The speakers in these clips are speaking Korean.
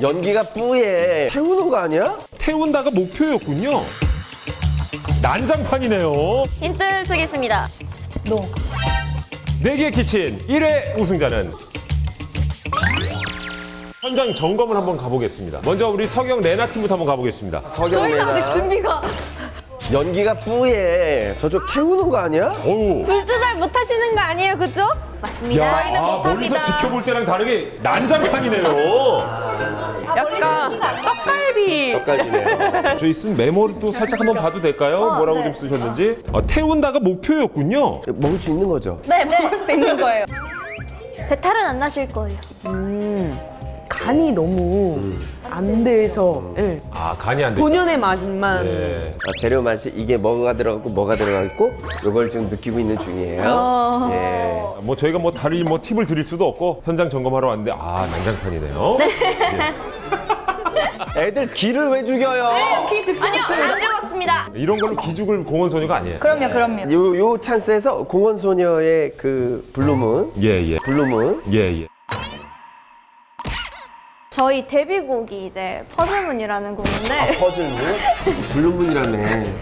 연기가 뿌예. 태우는 거 아니야? 태운다가 목표였군요. 난장판이네요. 힌트 쓰겠습니다. 네개 키친 1회 우승자는 현장 점검을 한번 가보겠습니다. 먼저 우리 서경 레나 팀부터 한번 가보겠습니다. 저희가 아직 준비가 연기가 뿌예. 저쪽 태우는 거 아니야? 어우. 둘 조절 못 하시는 거 아니에요, 그죠? 맞습니다. 저희는 아, 못합니다. 멀리서 지켜볼 때랑 다르게 난장판이네요. 약간 떡갈비. 헷갈리네요. 저희 쓴 메모를 또 살짝 한번 봐도 될까요? 뭐라고 네. 좀 쓰셨는지. 아, 태운다가 목표였군요. 먹을 수 있는 거죠? 네, 먹을 수 있는 거예요. 배탈은 안 나실 거예요. 간이 너무 안 돼서 예. 아, 간이 안 돼. 본연의 맛만 네. 아, 재료 맛이 이게 뭐가 들어갔고 뭐가 들어가 있고 이걸 지금 느끼고 있는 중이에요. 예. 뭐 저희가 뭐 다른 뭐 팁을 드릴 수도 없고 현장 점검하러 왔는데 아 난장판이네요. 애들 기를 왜 죽여요? 기죽지 아니요. 안 죽었습니다. 이런 걸로 기죽을 공원 소녀가 아니에요. 그럼요, 그럼요. 요, 요 찬스에서 공원 소녀의 그 블루문, 예 예. 블루문. 예 예. 저희 데뷔곡이 이제 퍼즐문이라는 곡인데 퍼즐문? 블루문이라며. 네,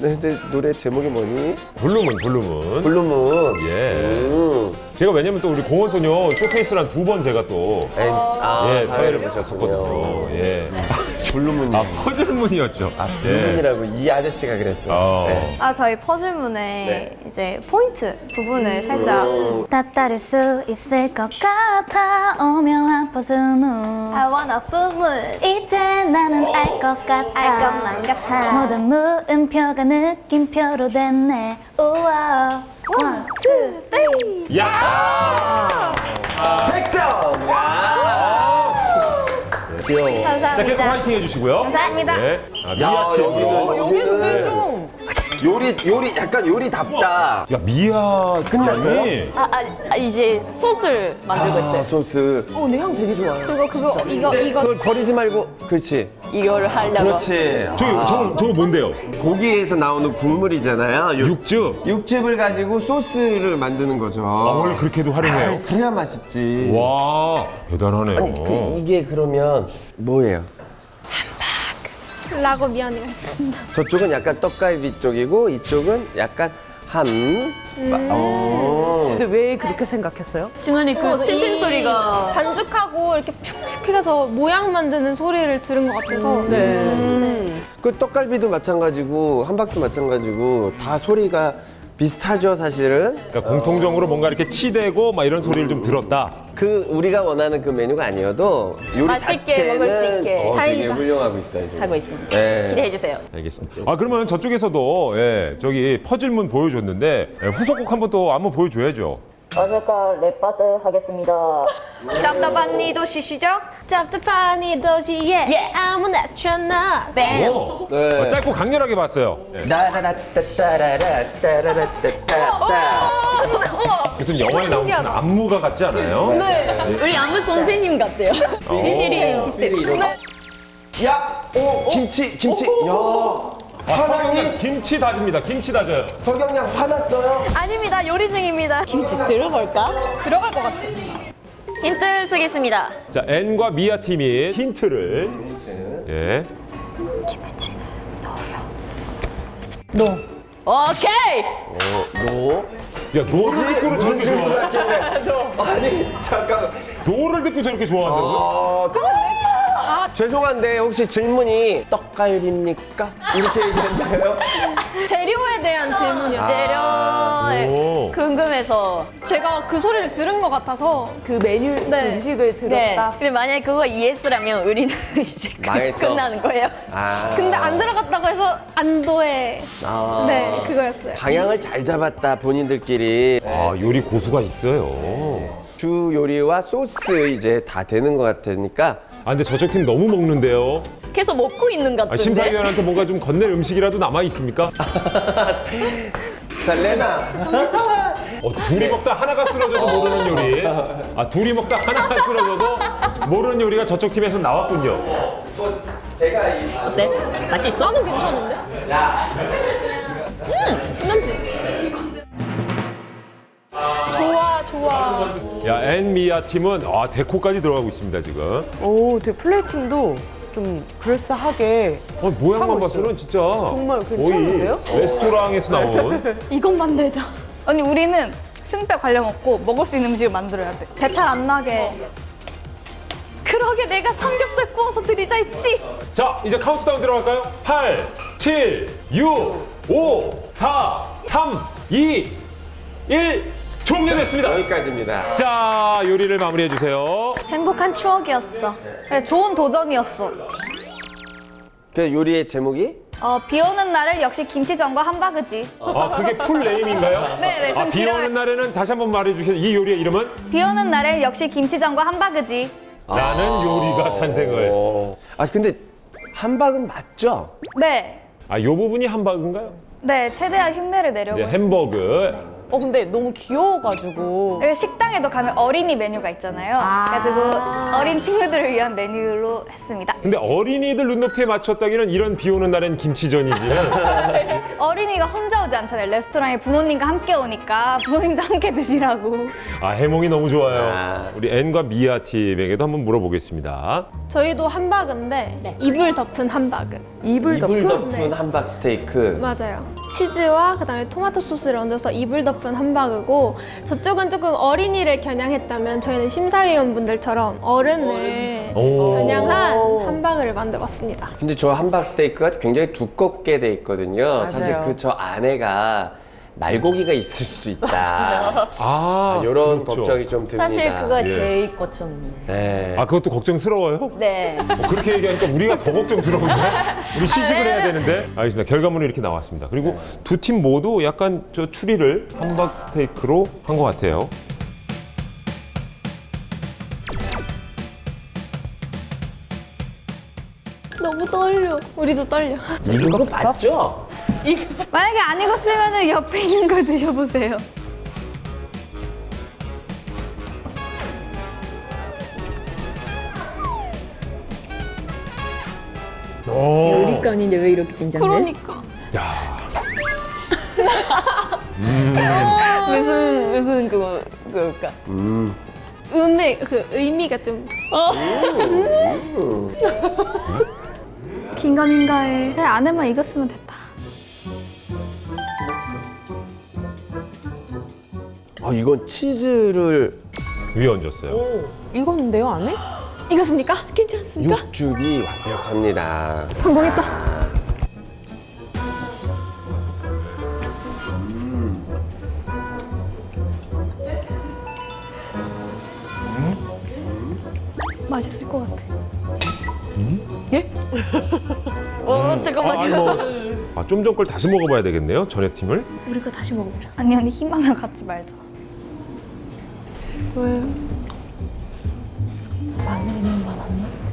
근데 노래 제목이 뭐니? 블루문 블루문. 블루문. 예. 음. 제가 왜냐면 또 우리 공원 소녀 쇼케이스랑 두 번 제가 또 MC, 아, 예, 사회를 보셨군요. 보셨거든요. 예. 블루문이. 아 퍼즐문이었죠. 아, 예. 블루문이라고 이 아저씨가 그랬어. 어. 네. 아 저희 퍼즐문의 네. 이제 포인트 부분을 살짝 음. 따라할 수 있을 것 같아 오묘한 퍼즐문 I wanna full 이제 나는 알 것 같아 알 것만 같아. 모든 물음표가 느낌표로 됐네 우와 one, two, three 야. 100점! 야! 귀여워. 자 계속 감사합니다. 화이팅 해주시고요. 감사합니다. 네. 아, 야, 미아 팀. 여기는, 여기는 좀 요리, 요리, 약간 요리답다. 야 미아 끝났어요? 아, 아, 아, 이제 소스를 만들고 아, 있어요. 소스. 어, 근데 향 되게 좋아요. 그거, 그거, 이거, 이거. 그걸 버리지 말고, 그렇지. 이거를 하려고. 그렇지. 저기 저거 저거 뭔데요? 고기에서 나오는 국물이잖아요. 요- 육즙. 육즙을 가지고 소스를 만드는 거죠. 아 원래 그렇게도 활용해요. 아, 그래야 맛있지. 와 대단하네요. 아니, 그, 이게 그러면 뭐예요? 라고 미안해요. 했습니다. 저쪽은 약간 떡갈비 쪽이고 이쪽은 약간 함. 어. 근데 왜 그렇게 생각했어요? 중간에 그 어, 틴틴 이 소리가 반죽하고 이렇게 푹푹 해서 모양 만드는 소리를 들은 것 같아서. 네. 그 떡갈비도 마찬가지고 함박도 마찬가지고 다 소리가 비슷하죠 사실은. 그러니까 공통적으로 뭔가 이렇게 치대고 막 이런 소리를 좀 들었다. 그 우리가 원하는 그 메뉴가 아니어도 요리 맛있게 자체는 먹을 수 있게. 어, 되게 다행이다. 훌륭하고 있어요 지금. 하고 있습니다. 네. 기대해 주세요. 알겠습니다. 아 그러면 저쪽에서도 예, 저기 퍼즐문 보여줬는데 예, 후속곡 한번 또 한번 보여줘야죠. 어제가 랩바드 하겠습니다. 답답한 니 도 시시죠? 짭짭한 도시에 예. 아무 나스트로나 뱀. 오. 네. 어, 짧고 강렬하게 봤어요. 예. 따라라따따라라따라라따따. 무슨 영화에 나온 무슨. 안무가 같지 않아요? 네. 우리 안무 선생님 같대요. 미실이 비슷해요. 야, 오 김치 김치. 야, 아? 서경양 김치 다집니다. 김치 다져요. 서경양 화났어요? 아닙니다. 요리 중입니다. 김치 들어볼까? 들어갈 것 같아. 힌트 쓰겠습니다. 자 앤과 미아 팀이 힌트를 예. 오케이. 너? 야 no를 듣고 저렇게 좋아. 아니 잠깐. no를 듣고 저렇게 좋아한다고? 어, 죄송한데 혹시 질문이 떡갈비입니까? 이렇게 얘기했나요? 재료에 대한 질문이었어요. 재료 오. 궁금해서. 제가 그 소리를 들은 것 같아서 그 메뉴 네. 음식을 네. 들었다. 근데 만약에 그거 yes라면 우리는 이제 끝- 망했어. 끝나는 거예요. 아. 근데 안 들어갔다고 해서 안도의 아. 네 그거였어요. 방향을 잘 잡았다 본인들끼리. 아 요리 고수가 있어요. 주 요리와 소스 이제 다 되는 것 같으니까 아 근데 저쪽 팀 너무 먹는데요. 계속 먹고 있는 것 아, 같은데. 심사위원한테 뭔가 좀 건넬 음식이라도 남아 있습니까? 자 레나 어, 둘이 먹다 하나가 쓰러져도 모르는 요리. 아 둘이 먹다 하나가 쓰러져도 모르는 요리가 저쪽 팀에서 나왔군요. 어때? 맛있어? 나는 괜찮은데? 음, 괜찮지? 좋아 야, 앤미아 팀은 아, 데코까지 들어가고 있습니다, 지금. 오, 되게 플레이팅도 좀 그럴싸하게. 어, 모양만 하고 봐서는 진짜 정말 거의 괜찮은데요? 레스토랑에서 나온 이것만 내자. 언니 우리는 승패 관련 없고 먹을 수 있는 음식을 만들어야 돼. 배탈 안 나게. 그러게 내가 삼겹살 구워서 드리자 했지. 자, 이제 카운트다운 들어갈까요? 8, 7, 6, 5, 4, 3, 2, 1. 종료됐습니다. 여기까지입니다. 자, 요리를 마무리해 주세요. 행복한 추억이었어. 그래, 좋은 도전이었어. 그 요리의 제목이 어, 비 오는 날을 역시 김치전과 함바그지. 아, 그게 full name인가요? 네, 네, 좀 아, 비 길어요. 오는 날에는 다시 한번 말해 주세요. 이 요리의 이름은 비 오는 날에 역시 김치전과 함바그지. 라는 요리가 탄생을. 어. 아 근데 함박은 맞죠? 네. 아, 요 부분이 함박인가요? 네, 최대한 흉내를 내려고 이제. 햄버거. 어, 근데 너무 귀여워가지고. 식당에도 가면 어린이 메뉴가 있잖아요. 그래가지고 어린 친구들을 위한 메뉴로 했습니다. 근데 어린이들 눈높이에 맞췄다기는 이런 비 오는 날엔 김치전이지는 어린이가 혼자 오지 않잖아요. 레스토랑에 부모님과 함께 오니까 부모님도 함께 드시라고. 아 해몽이 너무 좋아요. 아. 우리 앤과 미아 팀에게도 한번 물어보겠습니다. 저희도 함박인데 이불 덮은 함박은 이불 덮고. 이불 덮은 네. 함박 스테이크. 맞아요. 치즈와 그다음에 토마토 소스를 얹어서 이불 덮은 함박이고 저쪽은 조금 어린이를 겨냥했다면 저희는 심사위원분들처럼 어른을 오. 겨냥한 함박을 만들었습니다. 근데 저 함박 스테이크가 굉장히 두껍게 돼 있거든요. 사실 맞아요. 그저 안에가 날고기가 있을 수도 있다. 아 이런 그렇죠. 걱정이 좀 듭니다. 사실 그거 예. 제일 걱정이에요. 네. 아 그것도 걱정스러워요? 네. 뭐 그렇게 얘기하니까 우리가 더 걱정스러운데 우리 시식을 해야 되는데 알겠습니다 결과물이 이렇게 나왔습니다 그리고 두 팀 모두 약간 저 추리를 함박 스테이크로 한 것 같아요 너무 떨려. 우리도 떨려. 익은 거 맞죠? 만약에 안 익었으면 옆에 있는 걸 드셔보세요. 오. 요리감인데 왜 이렇게 긴장돼? 그러니까. 야 무슨 무슨 그거 그럴까? 음. 음의 그 의미가 좀 긴가민가해. 그래, 안에만 익었으면 됐다. 아 이건 치즈를 위에 얹었어요 오, 익었는데요, 안에? 익었습니까? 괜찮습니까? 육즙이 완벽합니다. 성공했다. 맛있을 것 같아. 예? 어 잠깐만요. 아, 좀 전 걸 다시 먹어봐야 되겠네요 전에 팀을 우리가 다시 먹어보자. 아니, 언니 희망을 갖지 말자.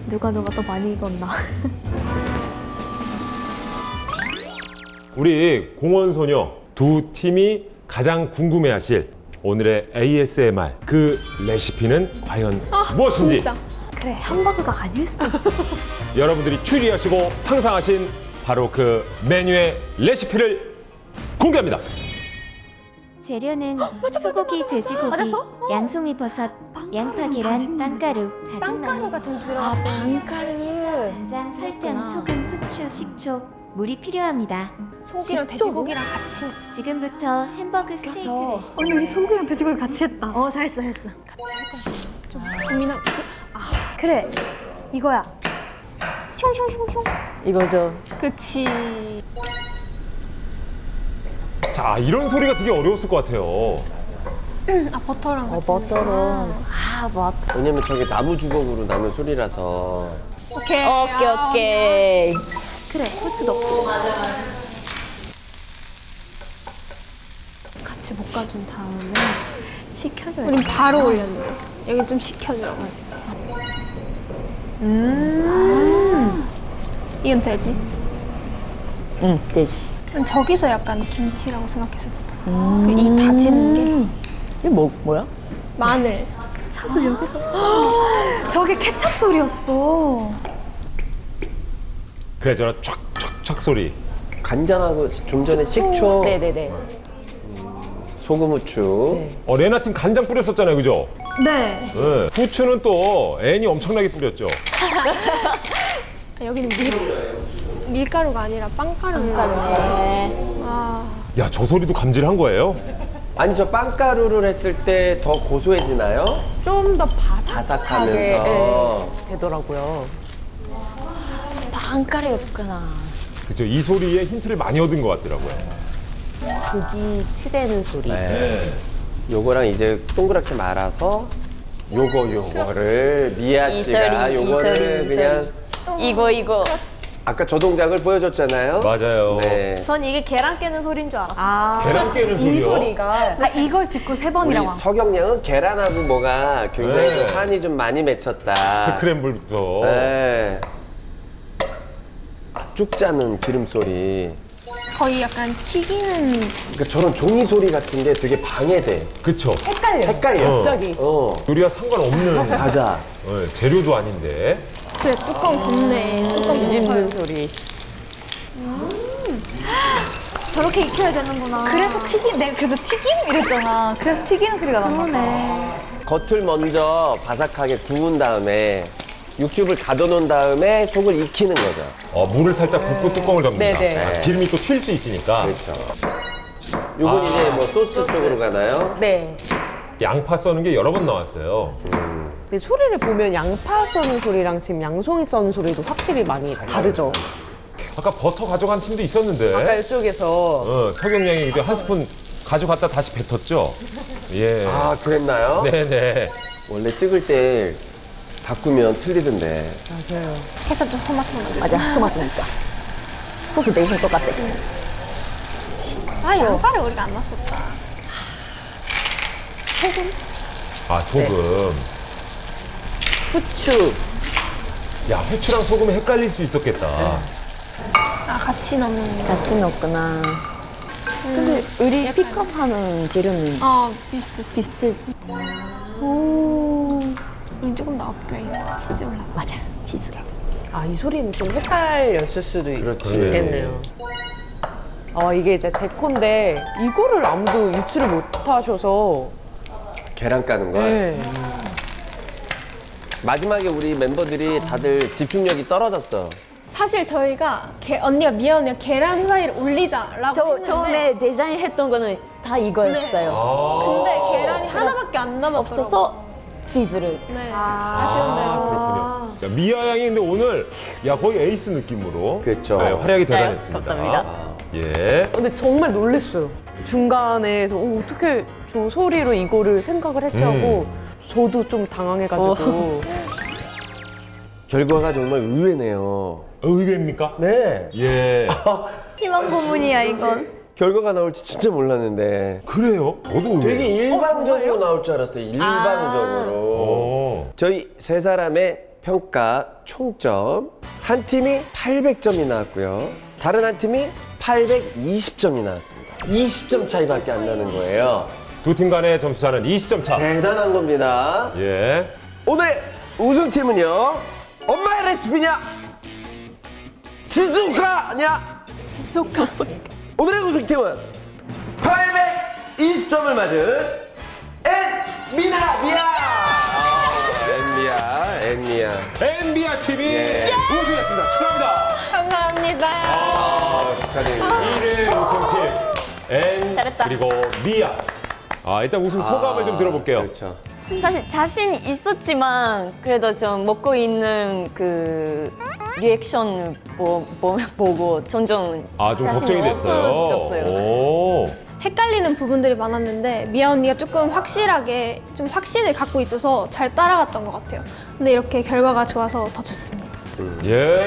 누가 누가 더 많이 익었나? 우리 공원소녀 두 팀이 가장 궁금해하실 오늘의 ASMR 그 레시피는 과연 무엇인지 진짜. 그래, 함버거가 아닐 수도 있어. 여러분들이 추리하시고 상상하신 바로 그 메뉴의 레시피를 공개합니다. 재료는 소고기, 돼지고기, 양송이 버섯, 양파, 계란, 빵가루, 다진 마늘, 좀 들어갔어. 빵가루. 간장, 설탕, 소금, 후추, 식초, 물이 필요합니다. 소고기랑 돼지고기랑 같이 지금부터 햄버거 스테이크 레시피 언니, 우리 소고기랑 돼지고기 같이 했다. 어 잘했어 잘했어. 좀 고민하고 그래, 이거야. 숑숑숑숑. 이거죠. 그치. 자 이런 소리가 되게 어려웠을 것 같아요. 아 버터랑 같이. 버터로. 아 버터. 왜냐면 저게 나무 주걱으로 나는 소리라서. 오케이. 오케이 오케이. 그래, 후추 넣고. 같이 볶아준 다음에 식혀줘야 우린 바로 올렸는데 여기 좀 식혀주라고 하지. 음. 이건 되지? 응 되지. 난 저기서 약간 김치라고 생각했어. 그이 다지는 게 이게 뭐 뭐야? 마늘. 찹을 여기서. 저게 케찹 소리였어. 그래 저런 촥촥촥 소리. 간장하고 좀 전에 식초 네네네. 소금 후추. 네. 어, 레나 팀 간장 뿌렸었잖아요, 그죠? 네. 네. 후추는 또 애니 엄청나게 뿌렸죠. 아, 여기는 밀, 밀가루가 아니라 빵가루인가 아, 야, 저 소리도 감지를 한 거예요? 아니 저 빵가루를 했을 때 더 고소해지나요? 좀 더 바삭하게 바삭하면서. 예, 되더라고요. 빵가루였구나. 그죠. 이 소리에 힌트를 많이 얻은 것 같더라고요. 고기 치대는 소리. 네. 요거랑 이제 동그랗게 말아서 요거 요거를 미아 씨가 이소리, 요거를 이소리, 그냥 이거 이거. 아까 저 동작을 보여줬잖아요. 맞아요. 네. 전 이게 계란 깨는 소리인 줄 알았어. 아, 계란 깨는 이 소리요? 소리가 아, 이걸 듣고 세 번이라고. 서경량은 계란하고 뭐가 굉장히 네. 좀 한이 좀 많이 맺혔다. 스크램블부터. 네. 쭉 짜는 기름 소리. 거의 약간 튀기는 그러니까 저런 종이 소리 같은 게 되게 방해돼. 그쵸. 헷갈려. 헷갈려. 어. 갑자기. 어. 요리와 상관없는 맞아. 네, 재료도 아닌데. 그래 뚜껑 굽네 뚜껑 굽어요 소리. 저렇게 익혀야 되는구나. 그래서 튀김, 내가 그래서 튀김 이랬잖아. 그래서 튀기는 소리가 봐. 겉을 먼저 바삭하게 구운 다음에 육즙을 가둬놓은 다음에 속을 익히는 거죠. 어, 물을 살짝 붓고 뚜껑을 덮는다. 네네. 아, 기름이 또 튈 수 있으니까. 그렇죠. 요건 아. 이제 뭐 소스 쪽으로 가나요? 네. 양파 써는 게 여러 번 나왔어요. 근데 소리를 보면 양파 써는 소리랑 지금 양송이 써는 소리도 확실히 많이 다르죠. 아까 버터 가져간 팀도 있었는데. 아까 이쪽에서 어, 그때 한 스푼 가져갔다 다시 뱉었죠? 예. 아, 그랬나요? 네네. 원래 찍을 때 바꾸면 틀리던데. 맞아요. 케첩 좀 토마토 맞아, 토마토니까. 소스 베이스는 똑같아. 아 양파를 우리가 안 넣었었다 아, 소금. 후추. 야, 후추랑 소금이 헷갈릴 수 있었겠다. 아 같이 넣는 거 같이 넣었구나. 근데 우리 픽업하는 재료는 아 비슷했어 비슷해. 우리 조금 더 업그레이드 치즈 올라 맞아, 치즈. 아, 이 소리는 좀 헷갈렸을 수도 있- 그렇지. 있겠네요. 아, 이게 이제 데코인데 이거를 아무도 유출을 못 하셔서 계란 까는 걸. 네. 마지막에 우리 멤버들이 다들 집중력이 떨어졌어. 사실 저희가 게, 언니가 미아 언니가 계란 후라이를 올리자라고 저 했는데 처음에 디자인 했던 거는 다 이거였어요. 아. 근데 계란이 하나밖에 안 없어서 치즈를. 네 아 쉬운 대로 그렇군요. 야, 미아 양이 근데 오늘 야 거의 에이스 느낌으로 그렇죠. 네, 활약이 대단했습니다. 감사합니다. 예. 근데 정말 놀랬어요. 중간에서 어, 어떻게 저 소리로 이거를 생각을 했지 하고 저도 좀 당황해가지고 결과가 정말 의외네요. 의외입니까? 네. 예. 희망 고문이야 이건. 결과가 나올지 진짜 몰랐는데 그래요? 저도 의외. 되게 일방적으로 나올 줄 알았어요. 일방적으로. 오. 저희 세 사람의 평가 총점 한 팀이 800점이 나왔고요. 다른 한 팀이 820점이 나왔습니다. 20점 차이밖에 안 나는 거예요. 두 팀 간의 점수 차는 20점 차. 대단한 겁니다. 예. 오늘 우승팀은요. 엄마의 레시피냐? 지수카냐? 지수카. 오늘의 우승팀은 820점을 맞은 엔미나 미아. 엔미아, 엔미아. 엔미아 팀이 예. 우승했습니다. 축하합니다. 감사합니다 아, 축하드립니다. 1위 우승팀 엔 잘했다. 그리고 미아. 아 일단 우승 소감을 좀 들어볼게요. 그렇죠. 사실 자신 있었지만 그래도 좀 먹고 있는 그 리액션 보, 보, 보고 점점 아 좀 걱정이 됐어요. 헷갈리는 부분들이 많았는데 미아 언니가 조금 확실하게 좀 확신을 갖고 있어서 잘 따라갔던 것 같아요 근데 이렇게 결과가 좋아서 더 좋습니다 예.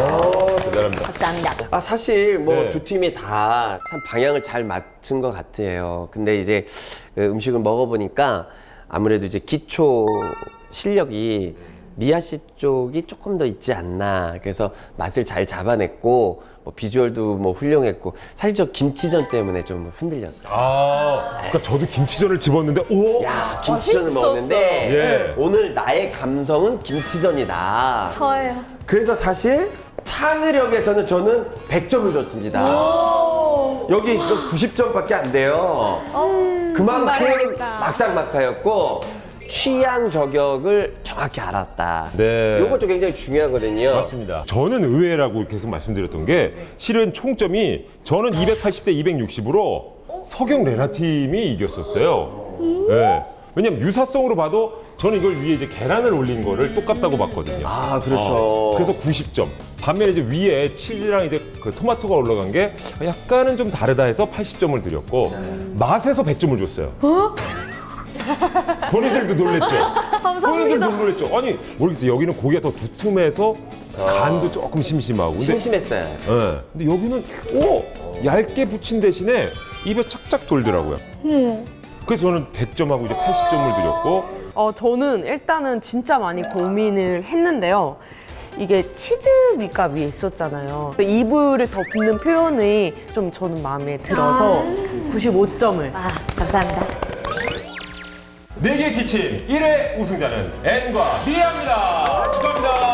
오, 대단합니다. 감사합니다. 아 사실 뭐 네. 두 팀이 다 참 방향을 잘 맞춘 것 같아요. 근데 이제 그 음식을 먹어보니까 아무래도 이제 기초 실력이 미아 씨 쪽이 조금 더 있지 않나. 그래서 맛을 잘 잡아냈고 뭐 비주얼도 뭐 훌륭했고 사실 저 김치전 때문에 좀 흔들렸어요. 아, 그러니까 저도 김치전을 집었는데 오. 야 김치전을 먹었는데 예. 오늘 나의 감성은 김치전이다. 저예요. 그래서 사실 창의력에서는 저는 100점을 줬습니다. 여기 90점밖에 안 돼요. 그만큼 말이니까. 막상막하였고 취향 저격을 정확히 알았다. 네. 이것도 굉장히 중요하거든요. 맞습니다. 저는 의외라고 계속 말씀드렸던 게 실은 총점이 저는 280대 260으로 서경 레나 팀이 이겼었어요. 네. 왜냐면 유사성으로 봐도 저는 이걸 위에 이제 계란을 올린 거를 똑같다고 봤거든요. 아, 그렇죠. 어, 그래서 90점. 반면에 이제 위에 치즈랑 이제 그 토마토가 올라간 게 약간은 좀 다르다 해서 80점을 드렸고 맛에서 100점을 줬어요. 본인들도 놀랬죠? 본인들도 놀랬죠? 아니 모르겠어요. 여기는 고기가 더 두툼해서 간도 조금 심심하고. 근데 심심했어요. 예. 근데 여기는 오 얇게 붙인 대신에 입에 착착 돌더라고요. 그래서 저는 100점하고 이제 80점을 드렸고 어, 저는 일단은 진짜 많이 고민을 했는데요. 이게 치즈 밑가 위에 있었잖아요. 이불을 덮는 표현이 좀 저는 마음에 들어서 95점을. 아, 감사합니다. 네개 기침 1회 우승자는 N과 미아입니다. 축하합니다.